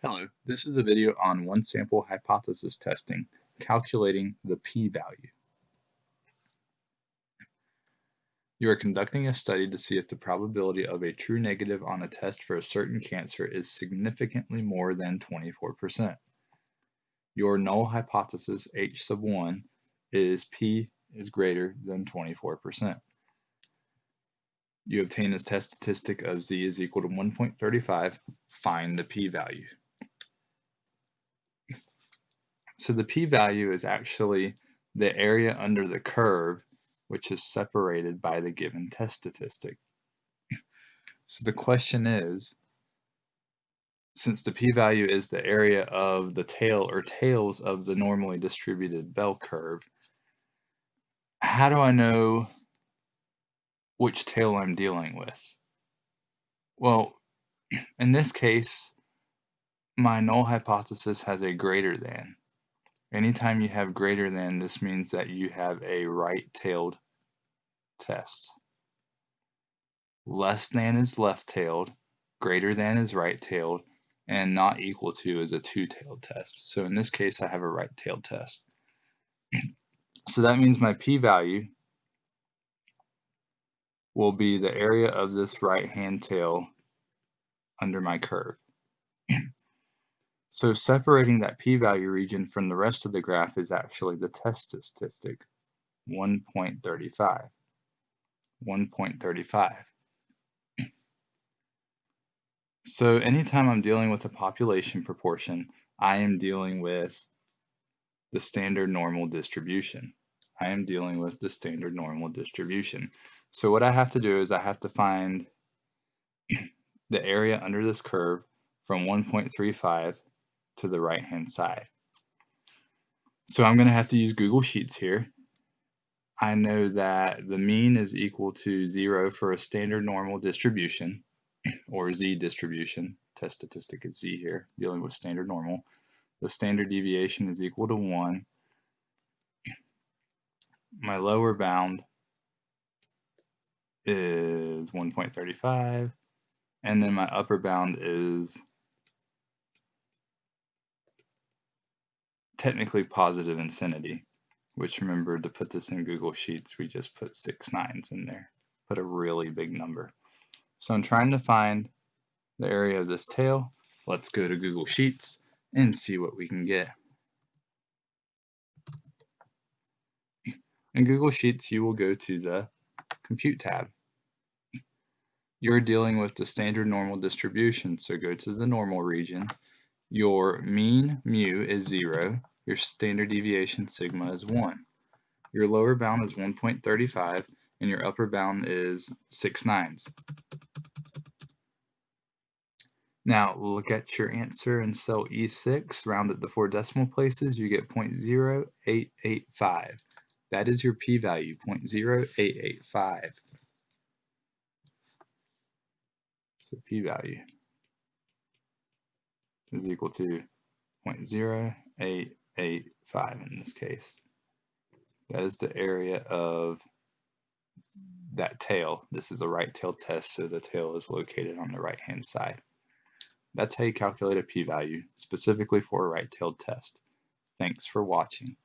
Hello, this is a video on one sample hypothesis testing, calculating the p-value. You are conducting a study to see if the probability of a true negative on a test for a certain cancer is significantly more than 24%. Your null hypothesis H sub 1 is p is greater than 24%. You obtain a test statistic of z is equal to 1.35, find the p-value. So the p-value is actually the area under the curve which is separated by the given test statistic. So the question is, since the p-value is the area of the tail or tails of the normally distributed bell curve, how do I know which tail I'm dealing with? Well, in this case, my null hypothesis has a greater than. Anytime you have greater than, this means that you have a right-tailed test. Less than is left-tailed, greater than is right-tailed, and not equal to is a two-tailed test. So in this case, I have a right-tailed test. so that means my p-value will be the area of this right-hand tail under my curve. So separating that p-value region from the rest of the graph is actually the test statistic, 1.35. 1.35. So anytime I'm dealing with a population proportion, I am dealing with the standard normal distribution. I am dealing with the standard normal distribution. So what I have to do is I have to find the area under this curve from 1.35 to the right hand side. So I'm going to have to use Google Sheets here. I know that the mean is equal to 0 for a standard normal distribution, or z distribution. Test statistic is z here, dealing with standard normal. The standard deviation is equal to 1. My lower bound is 1.35, and then my upper bound is technically positive infinity, which remember to put this in Google Sheets, we just put six nines in there, put a really big number. So I'm trying to find the area of this tail. Let's go to Google Sheets and see what we can get. In Google Sheets, you will go to the Compute tab. You're dealing with the standard normal distribution, so go to the normal region your mean mu is 0. Your standard deviation sigma is 1. Your lower bound is 1.35 and your upper bound is 6 nines. Now look at your answer in cell E6, round to four decimal places, you get 0.0885. That is your p-value, 0.0885. So p-value is equal to 0.0885 in this case. That is the area of that tail. This is a right tail test, so the tail is located on the right hand side. That's how you calculate a p-value, specifically for a right-tailed test. Thanks for watching.